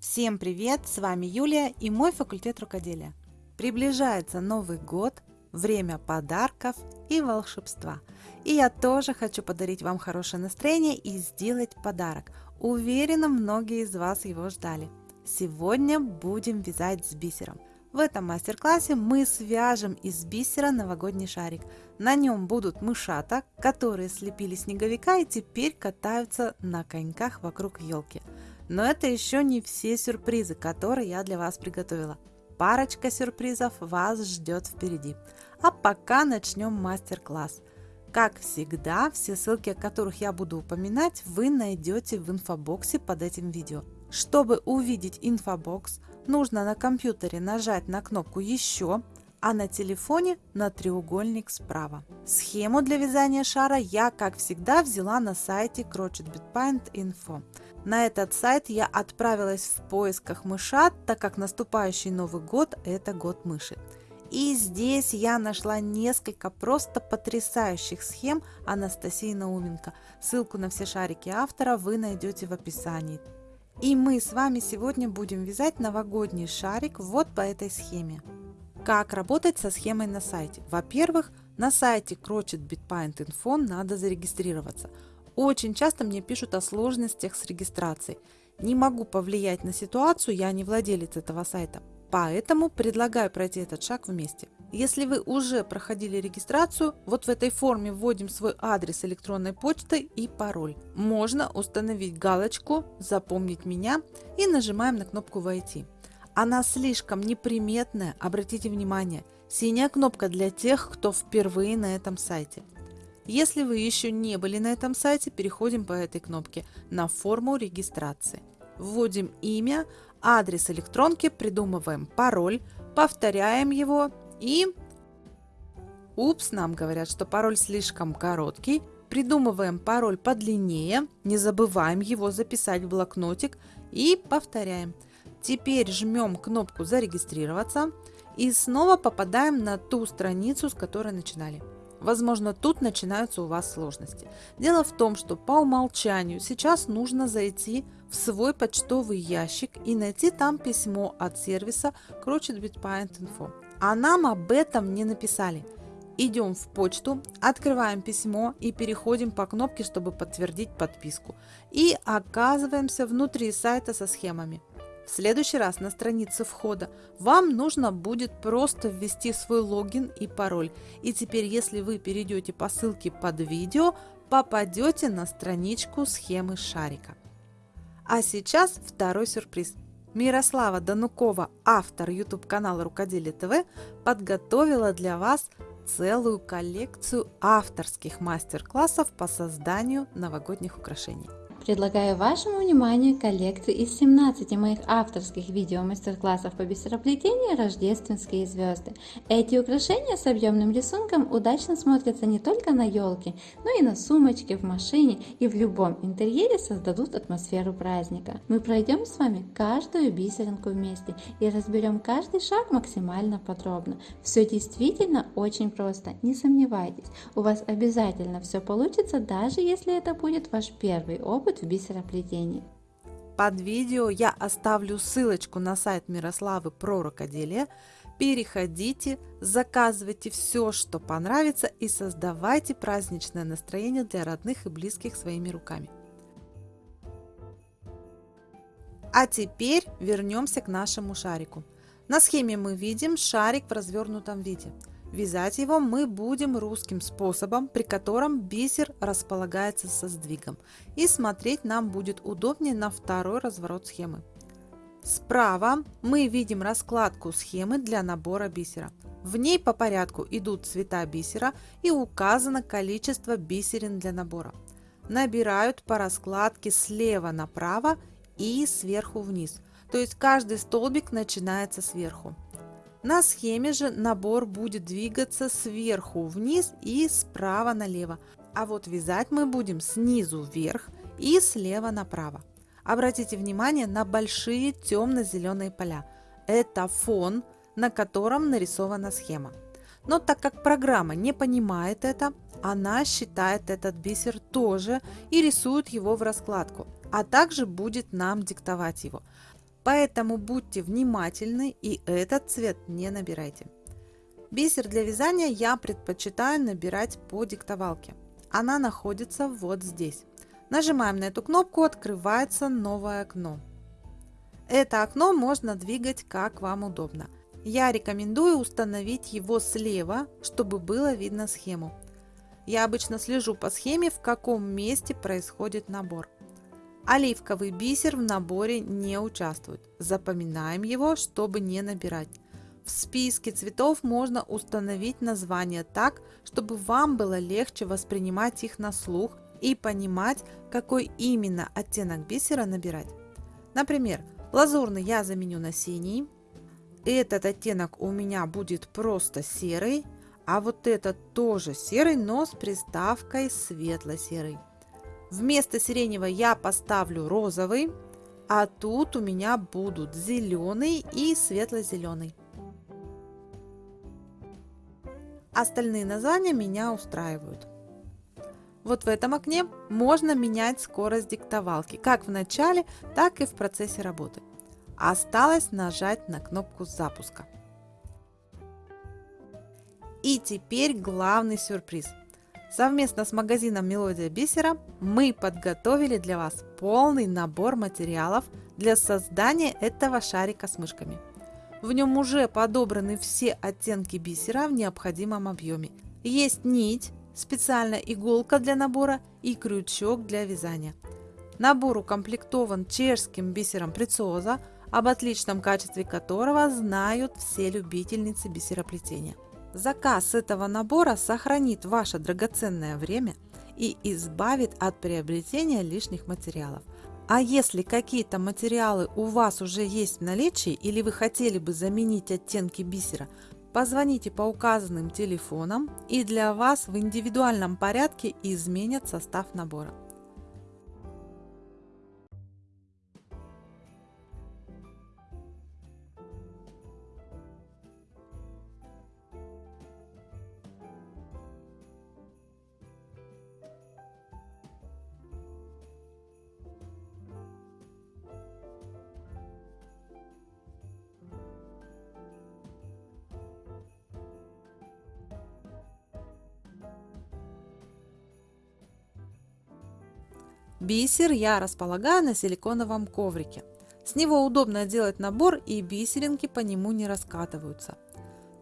Всем привет! С вами Юлия и мой факультет рукоделия. Приближается Новый год, время подарков и волшебства. И я тоже хочу подарить вам хорошее настроение и сделать подарок. Уверена, многие из вас его ждали. Сегодня будем вязать с бисером. В этом мастер-классе мы свяжем из бисера новогодний шарик. На нем будут мышата, которые слепили снеговика и теперь катаются на коньках вокруг елки. Но это еще не все сюрпризы, которые я для вас приготовила. Парочка сюрпризов вас ждет впереди. А пока начнем мастер-класс. Как всегда, все ссылки, о которых я буду упоминать, вы найдете в инфобоксе под этим видео. Чтобы увидеть инфобокс, нужно на компьютере нажать на кнопку «Еще», а на телефоне на треугольник справа. Схему для вязания шара я, как всегда, взяла на сайте Crochet Bead Pattern Info. На этот сайт я отправилась в поисках мышат, так как наступающий Новый год – это год мыши. И здесь я нашла несколько просто потрясающих схем Анастасии Науменко. Ссылку на все шарики автора вы найдете в описании. И мы с вами сегодня будем вязать новогодний шарик вот по этой схеме. Как работать со схемой на сайте? Во-первых, на сайте Crochet Bitpaint Info надо зарегистрироваться – очень часто мне пишут о сложностях с регистрацией. Не могу повлиять на ситуацию, я не владелец этого сайта. Поэтому предлагаю пройти этот шаг вместе. Если вы уже проходили регистрацию, вот в этой форме вводим свой адрес электронной почты и пароль. Можно установить галочку «Запомнить меня» и нажимаем на кнопку «Войти». Она слишком неприметная, обратите внимание. Синяя кнопка для тех, кто впервые на этом сайте. Если вы еще не были на этом сайте, переходим по этой кнопке на форму регистрации. Вводим имя, адрес электронки, придумываем пароль, повторяем его и... Упс, нам говорят, что пароль слишком короткий. Придумываем пароль подлиннее, не забываем его записать в блокнотик и повторяем. Теперь жмем кнопку «Зарегистрироваться» и снова попадаем на ту страницу, с которой начинали. Возможно, тут начинаются у вас сложности. Дело в том, что по умолчанию сейчас нужно зайти в свой почтовый ящик и найти там письмо от сервиса Crochet Bitpaint Info. А нам об этом не написали. Идем в почту, открываем письмо и переходим по кнопке, чтобы подтвердить подписку. И оказываемся внутри сайта со схемами. В следующий раз на странице входа вам нужно будет просто ввести свой логин и пароль. И теперь, если вы перейдете по ссылке под видео, попадете на страничку схемы шарика. А сейчас второй сюрприз. Мирослава Данукова, автор YouTube канала Рукоделие ТВ, подготовила для вас целую коллекцию авторских мастер-классов по созданию новогодних украшений. Предлагаю вашему вниманию коллекцию из 17 моих авторских видео-мастер-классов по бисероплетению «Рождественские звезды». Эти украшения с объемным рисунком удачно смотрятся не только на елке, но и на сумочке, в машине и в любом интерьере создадут атмосферу праздника. Мы пройдем с вами каждую бисеринку вместе и разберем каждый шаг максимально подробно. Все действительно очень просто, не сомневайтесь. У вас обязательно все получится, даже если это будет ваш первый опыт опыт в бисероплетении. Под видео я оставлю ссылочку на сайт Мирославы про рукоделие. Переходите, заказывайте все, что понравится и создавайте праздничное настроение для родных и близких своими руками. А теперь вернемся к нашему шарику. На схеме мы видим шарик в развернутом виде. Вязать его мы будем русским способом, при котором бисер располагается со сдвигом. И смотреть нам будет удобнее на второй разворот схемы. Справа мы видим раскладку схемы для набора бисера. В ней по порядку идут цвета бисера и указано количество бисерин для набора. Набирают по раскладке слева направо и сверху вниз. То есть каждый столбик начинается сверху. На схеме же набор будет двигаться сверху вниз и справа налево, а вот вязать мы будем снизу вверх и слева направо. Обратите внимание на большие темно-зеленые поля. Это фон, на котором нарисована схема. Но так как программа не понимает это, она считает этот бисер тоже и рисует его в раскладку, а также будет нам диктовать его. Поэтому будьте внимательны и этот цвет не набирайте. Бисер для вязания я предпочитаю набирать по диктовалке. Она находится вот здесь. Нажимаем на эту кнопку, открывается новое окно. Это окно можно двигать как вам удобно. Я рекомендую установить его слева, чтобы было видно схему. Я обычно слежу по схеме, в каком месте происходит набор. Оливковый бисер в наборе не участвует. Запоминаем его, чтобы не набирать. В списке цветов можно установить название так, чтобы вам было легче воспринимать их на слух и понимать, какой именно оттенок бисера набирать. Например, лазурный я заменю на синий, этот оттенок у меня будет просто серый, а вот этот тоже серый, но с приставкой светло-серый. Вместо сиреневого я поставлю розовый, а тут у меня будут зеленый и светло-зеленый. Остальные названия меня устраивают. Вот в этом окне можно менять скорость диктовалки, как в начале, так и в процессе работы. Осталось нажать на кнопку запуска. И теперь главный сюрприз. Совместно с магазином Мелодия Бисера мы подготовили для вас полный набор материалов для создания этого шарика с мышками. В нем уже подобраны все оттенки бисера в необходимом объеме. Есть нить, специальная иголка для набора и крючок для вязания. Набор укомплектован чешским бисером Прециоза, об отличном качестве которого знают все любительницы бисероплетения. Заказ этого набора сохранит ваше драгоценное время и избавит от приобретения лишних материалов. А если какие-то материалы у вас уже есть в наличии или вы хотели бы заменить оттенки бисера, позвоните по указанным телефонам и для вас в индивидуальном порядке изменят состав набора. Бисер я располагаю на силиконовом коврике. С него удобно делать набор и бисеринки по нему не раскатываются.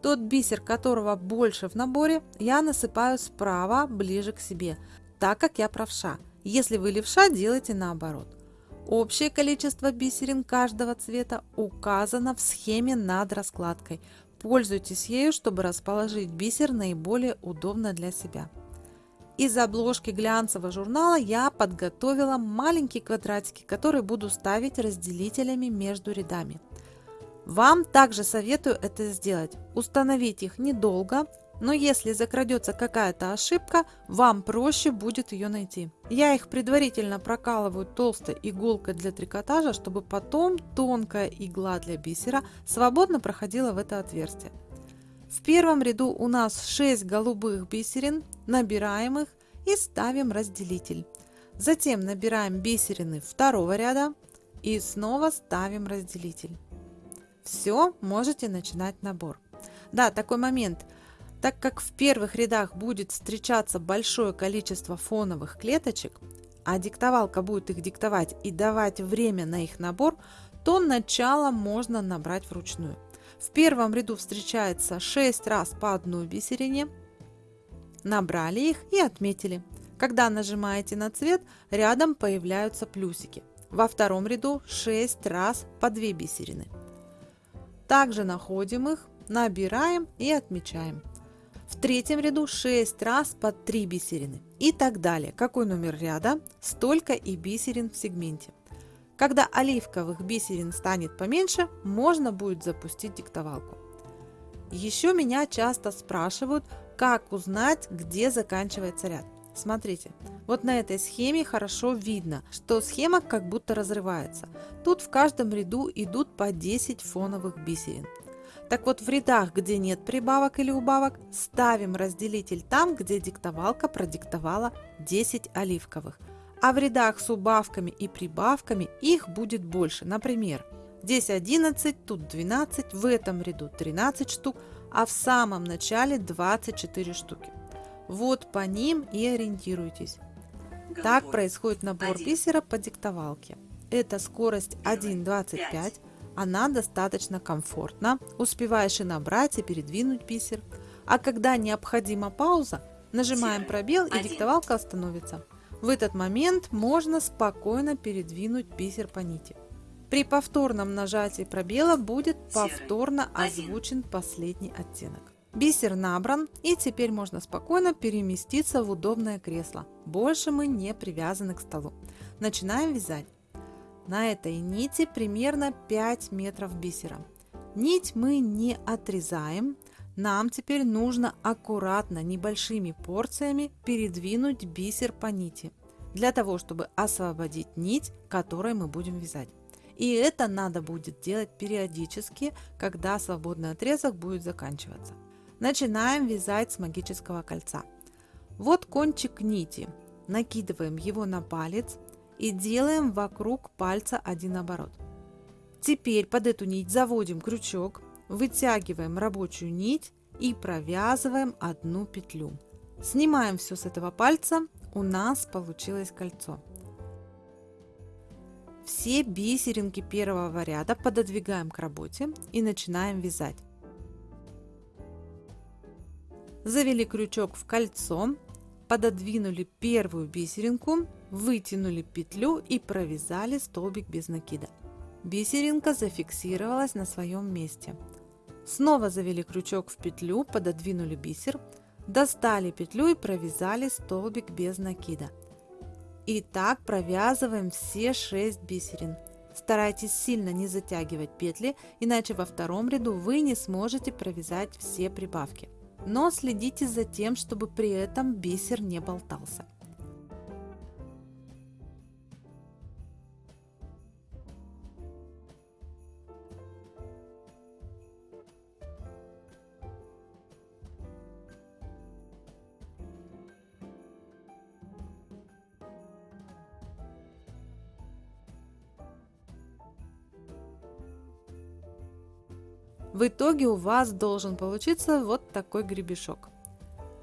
Тот бисер, которого больше в наборе, я насыпаю справа, ближе к себе, так как я правша. Если вы левша, делайте наоборот. Общее количество бисерин каждого цвета указано в схеме над раскладкой. Пользуйтесь ею, чтобы расположить бисер наиболее удобно для себя. Из обложки глянцевого журнала я подготовила маленькие квадратики, которые буду ставить разделителями между рядами. Вам также советую это сделать. Установить их недолго, но если закрадется какая-то ошибка, вам проще будет ее найти. Я их предварительно прокалываю толстой иголкой для трикотажа, чтобы потом тонкая игла для бисера свободно проходила в это отверстие. В первом ряду у нас 6 голубых бисерин, набираем их и ставим разделитель. Затем набираем бисерины второго ряда и снова ставим разделитель. Все, можете начинать набор. Да, такой момент. Так как в первых рядах будет встречаться большое количество фоновых клеточек, а диктовалка будет их диктовать и давать время на их набор, то начало можно набрать вручную. В первом ряду встречается 6 раз по одной бисерине, набрали их и отметили. Когда нажимаете на цвет, рядом появляются плюсики. Во втором ряду 6 раз по 2 бисерины. Также находим их, набираем и отмечаем. В третьем ряду 6 раз по 3 бисерины и так далее. Какой номер ряда, столько и бисерин в сегменте. Когда оливковых бисерин станет поменьше, можно будет запустить диктовалку. Еще меня часто спрашивают, как узнать, где заканчивается ряд. Смотрите, вот на этой схеме хорошо видно, что схема как будто разрывается. Тут в каждом ряду идут по 10 фоновых бисерин. Так вот в рядах, где нет прибавок или убавок, ставим разделитель там, где диктовалка продиктовала 10 оливковых, а в рядах с убавками и прибавками их будет больше. Например, Здесь 11, тут 12, в этом ряду 13 штук, а в самом начале 24 штуки. Вот по ним и ориентируйтесь. Так происходит набор бисера по диктовалке. Это скорость 1.25, она достаточно комфортна, успеваешь и набрать, и передвинуть бисер. А когда необходима пауза, нажимаем пробел и диктовалка остановится. В этот момент можно спокойно передвинуть бисер по нити. При повторном нажатии пробела будет повторно озвучен последний оттенок. Бисер набран и теперь можно спокойно переместиться в удобное кресло. Больше мы не привязаны к столу. Начинаем вязать. На этой нити примерно 5 метров бисера. Нить мы не отрезаем. Нам теперь нужно аккуратно, небольшими порциями передвинуть бисер по нити, для того, чтобы освободить нить, которой мы будем вязать. И это надо будет делать периодически, когда свободный отрезок будет заканчиваться. Начинаем вязать с магического кольца. Вот кончик нити. Накидываем его на палец и делаем вокруг пальца один оборот. Теперь под эту нить заводим крючок, вытягиваем рабочую нить и провязываем одну петлю. Снимаем все с этого пальца, у нас получилось кольцо. Все бисеринки первого ряда пододвигаем к работе и начинаем вязать. Завели крючок в кольцо, пододвинули первую бисеринку, вытянули петлю и провязали столбик без накида. Бисеринка зафиксировалась на своем месте. Снова завели крючок в петлю, пододвинули бисер, достали петлю и провязали столбик без накида. И так провязываем все 6 бисерин. Старайтесь сильно не затягивать петли, иначе во втором ряду вы не сможете провязать все прибавки. Но следите за тем, чтобы при этом бисер не болтался. В итоге у вас должен получиться вот такой гребешок.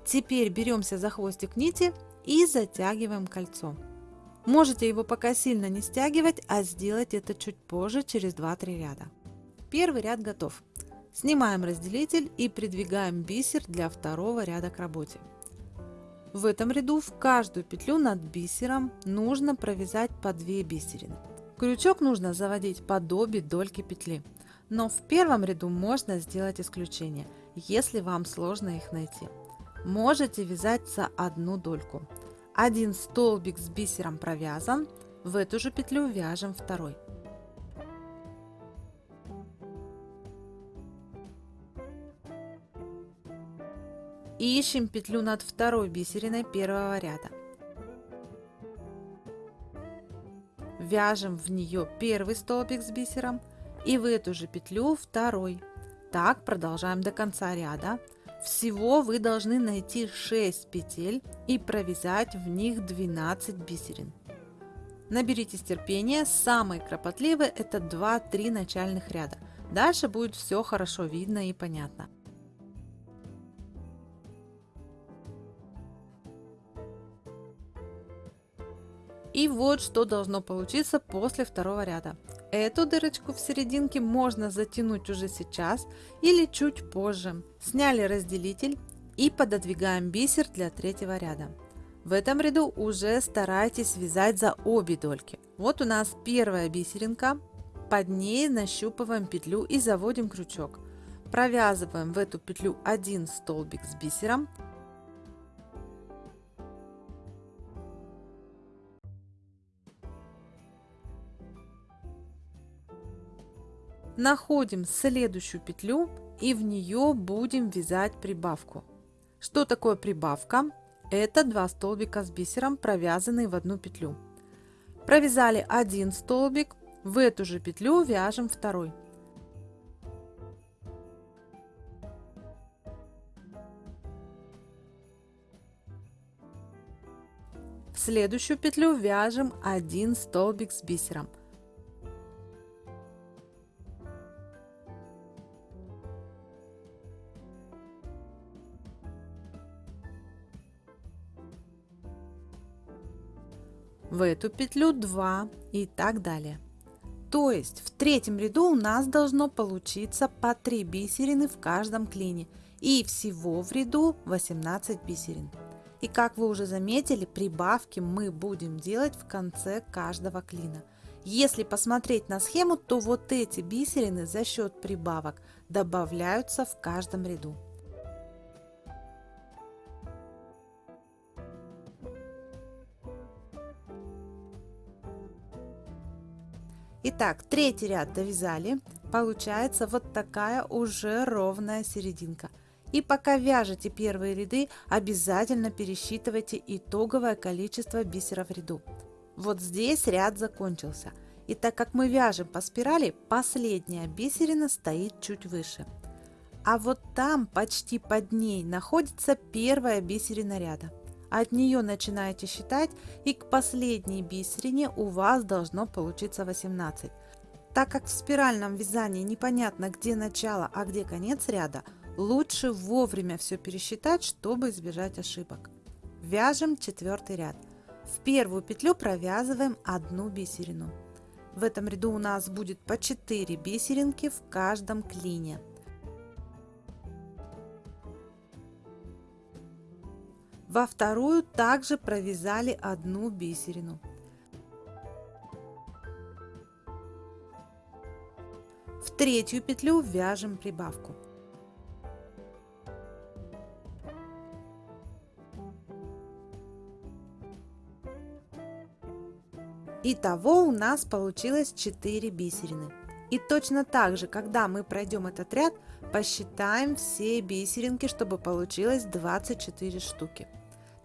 Теперь беремся за хвостик нити и затягиваем кольцо. Можете его пока сильно не стягивать, а сделать это чуть позже, через 2-3 ряда. Первый ряд готов. Снимаем разделитель и придвигаем бисер для второго ряда к работе. В этом ряду в каждую петлю над бисером нужно провязать по 2 бисерины. Крючок нужно заводить под обе дольки петли. Но в первом ряду можно сделать исключение, если вам сложно их найти. Можете вязать за одну дольку. Один столбик с бисером провязан, в эту же петлю вяжем второй. Ищем петлю над второй бисериной первого ряда. Вяжем в нее первый столбик с бисером – и в эту же петлю второй. Так продолжаем до конца ряда. Всего вы должны найти 6 петель и провязать в них 12 бисерин. Наберитесь терпения, самые кропотливые это 2-3 начальных ряда. Дальше будет все хорошо видно и понятно. И вот что должно получиться после второго ряда. Эту дырочку в серединке можно затянуть уже сейчас или чуть позже. Сняли разделитель и пододвигаем бисер для третьего ряда. В этом ряду уже старайтесь вязать за обе дольки. Вот у нас первая бисеринка, под ней нащупываем петлю и заводим крючок. Провязываем в эту петлю один столбик с бисером, Находим следующую петлю и в нее будем вязать прибавку. Что такое прибавка? Это два столбика с бисером, провязанные в одну петлю. Провязали один столбик, в эту же петлю вяжем второй. В следующую петлю вяжем один столбик с бисером – в эту петлю 2 и так далее. То есть в третьем ряду у нас должно получиться по 3 бисерины в каждом клине и всего в ряду 18 бисерин. И как вы уже заметили, прибавки мы будем делать в конце каждого клина. Если посмотреть на схему, то вот эти бисерины за счет прибавок добавляются в каждом ряду. Итак, третий ряд довязали. Получается вот такая уже ровная серединка. И пока вяжете первые ряды, обязательно пересчитывайте итоговое количество бисеров в ряду. Вот здесь ряд закончился. И так как мы вяжем по спирали, последняя бисерина стоит чуть выше. А вот там, почти под ней, находится первая бисерина ряда. От нее начинаете считать и к последней бисерине у вас должно получиться 18. Так как в спиральном вязании непонятно где начало, а где конец ряда, лучше вовремя все пересчитать, чтобы избежать ошибок. Вяжем четвертый ряд. В первую петлю провязываем одну бисерину. В этом ряду у нас будет по 4 бисеринки в каждом клине. Во вторую также провязали одну бисерину. В третью петлю вяжем прибавку. Итого у нас получилось 4 бисерины. И точно так же, когда мы пройдем этот ряд, посчитаем все бисеринки, чтобы получилось 24 штуки.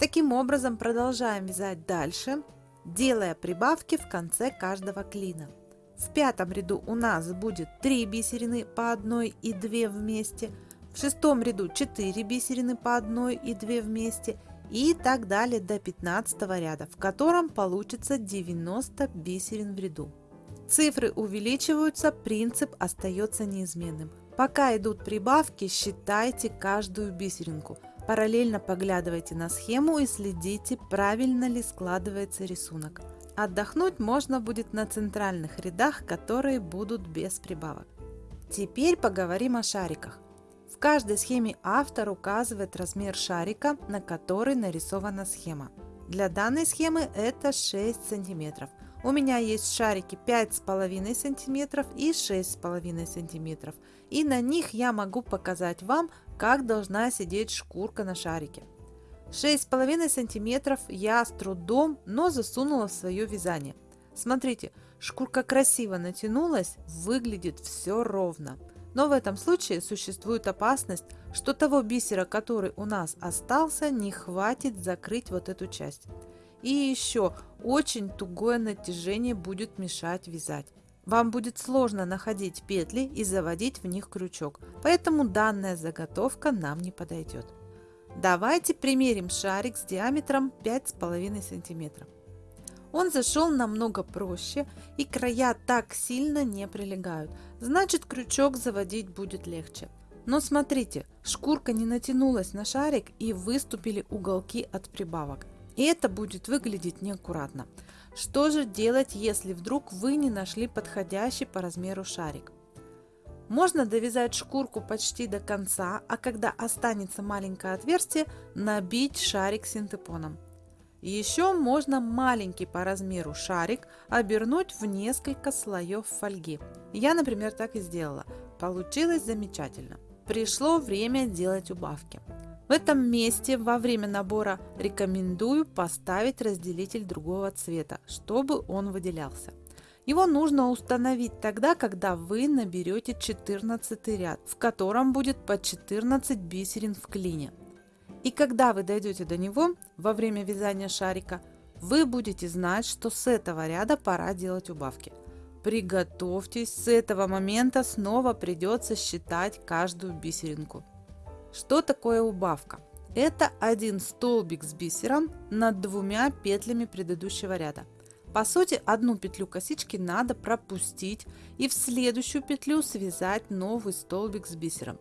Таким образом продолжаем вязать дальше, делая прибавки в конце каждого клина. В пятом ряду у нас будет 3 бисерины по 1 и 2 вместе, в шестом ряду 4 бисерины по 1 и 2 вместе и так далее до 15 ряда, в котором получится 90 бисерин в ряду. Цифры увеличиваются, принцип остается неизменным. Пока идут прибавки, считайте каждую бисеринку – Параллельно поглядывайте на схему и следите, правильно ли складывается рисунок. Отдохнуть можно будет на центральных рядах, которые будут без прибавок. Теперь поговорим о шариках. В каждой схеме автор указывает размер шарика, на который нарисована схема. Для данной схемы это 6 сантиметров. У меня есть шарики 5,5 сантиметров и 6,5 сантиметров. И на них я могу показать вам, как должна сидеть шкурка на шарике. 6,5 сантиметров я с трудом, но засунула в свое вязание. Смотрите, шкурка красиво натянулась, выглядит все ровно. Но в этом случае существует опасность, что того бисера, который у нас остался, не хватит закрыть вот эту часть. И еще очень тугое натяжение будет мешать вязать. Вам будет сложно находить петли и заводить в них крючок, поэтому данная заготовка нам не подойдет. Давайте примерим шарик с диаметром 5,5 см. Он зашел намного проще и края так сильно не прилегают, значит крючок заводить будет легче. Но смотрите, шкурка не натянулась на шарик и выступили уголки от прибавок. И это будет выглядеть неаккуратно. Что же делать, если вдруг вы не нашли подходящий по размеру шарик? Можно довязать шкурку почти до конца, а когда останется маленькое отверстие, набить шарик синтепоном. Еще можно маленький по размеру шарик обернуть в несколько слоев фольги. Я, например, так и сделала. Получилось замечательно. Пришло время делать убавки. В этом месте во время набора рекомендую поставить разделитель другого цвета, чтобы он выделялся. Его нужно установить тогда, когда вы наберете 14 ряд, в котором будет по 14 бисерин в клине. И когда вы дойдете до него во время вязания шарика, вы будете знать, что с этого ряда пора делать убавки. Приготовьтесь, с этого момента снова придется считать каждую бисеринку. Что такое убавка? Это один столбик с бисером над двумя петлями предыдущего ряда. По сути, одну петлю косички надо пропустить и в следующую петлю связать новый столбик с бисером.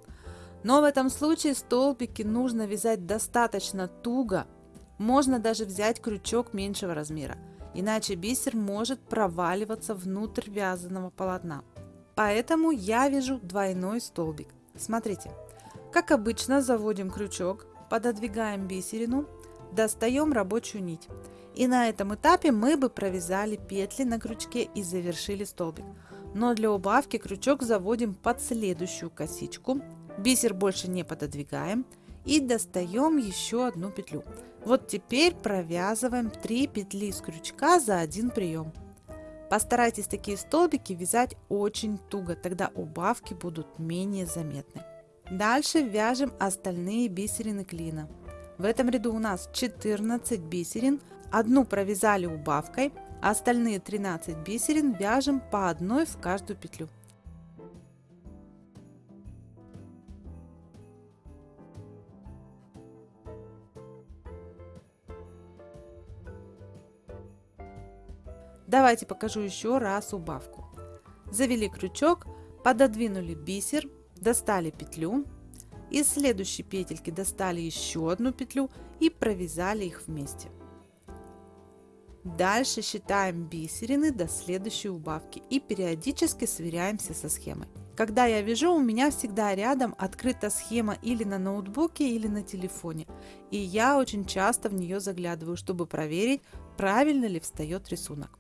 Но в этом случае столбики нужно вязать достаточно туго, можно даже взять крючок меньшего размера. иначе бисер может проваливаться внутрь вязаного полотна. Поэтому я вяжу двойной столбик. Смотрите, как обычно заводим крючок, пододвигаем бисерину, достаем рабочую нить. И на этом этапе мы бы провязали петли на крючке и завершили столбик. Но для убавки крючок заводим под следующую косичку, бисер больше не пододвигаем и достаем еще одну петлю. Вот теперь провязываем 3 петли с крючка за один прием. Постарайтесь такие столбики вязать очень туго, тогда убавки будут менее заметны. Дальше вяжем остальные бисерины клина. В этом ряду у нас 14 бисерин, одну провязали убавкой, остальные 13 бисерин вяжем по одной в каждую петлю. Давайте покажу еще раз убавку. Завели крючок, пододвинули бисер, достали петлю, из следующей петельки достали еще одну петлю и провязали их вместе. Дальше считаем бисерины до следующей убавки и периодически сверяемся со схемой. Когда я вяжу, у меня всегда рядом открыта схема или на ноутбуке, или на телефоне. И я очень часто в нее заглядываю, чтобы проверить, правильно ли встает рисунок.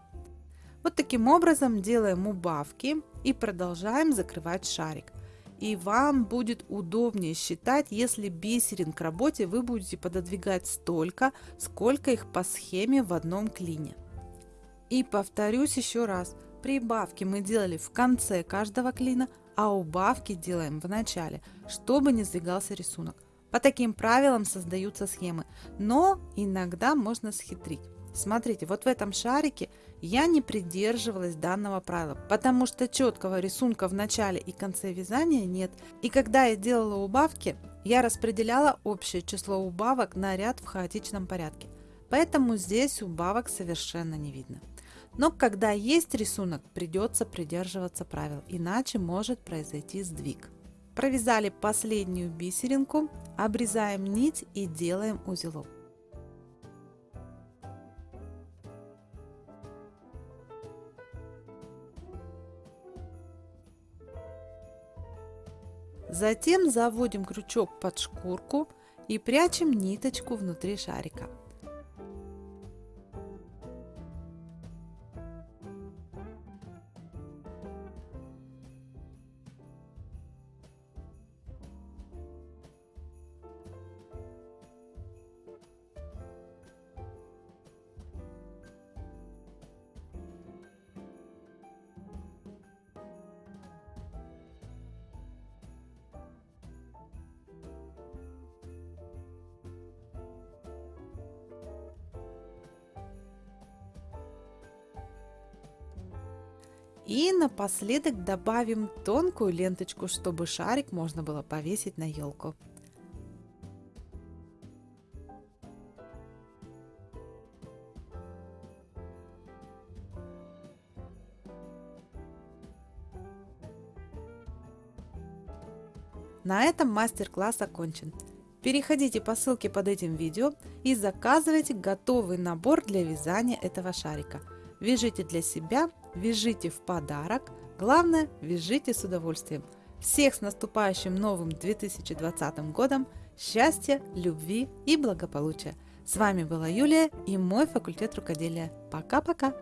Вот таким образом делаем убавки и продолжаем закрывать шарик и вам будет удобнее считать, если бисерин к работе вы будете пододвигать столько, сколько их по схеме в одном клине. И повторюсь еще раз, прибавки мы делали в конце каждого клина, а убавки делаем в начале, чтобы не сдвигался рисунок. По таким правилам создаются схемы, но иногда можно схитрить. Смотрите, вот в этом шарике я не придерживалась данного правила, потому что четкого рисунка в начале и конце вязания нет. И когда я делала убавки, я распределяла общее число убавок на ряд в хаотичном порядке. Поэтому здесь убавок совершенно не видно. Но когда есть рисунок, придется придерживаться правил, иначе может произойти сдвиг. Провязали последнюю бисеринку, обрезаем нить и делаем узелок. Затем заводим крючок под шкурку и прячем ниточку внутри шарика. Напоследок добавим тонкую ленточку, чтобы шарик можно было повесить на елку. На этом мастер-класс окончен. Переходите по ссылке под этим видео и заказывайте готовый набор для вязания этого шарика. Вяжите для себя вяжите в подарок, главное, вяжите с удовольствием. Всех с наступающим новым 2020 годом! Счастья, любви и благополучия! С вами была Юлия и мой факультет рукоделия. Пока-пока!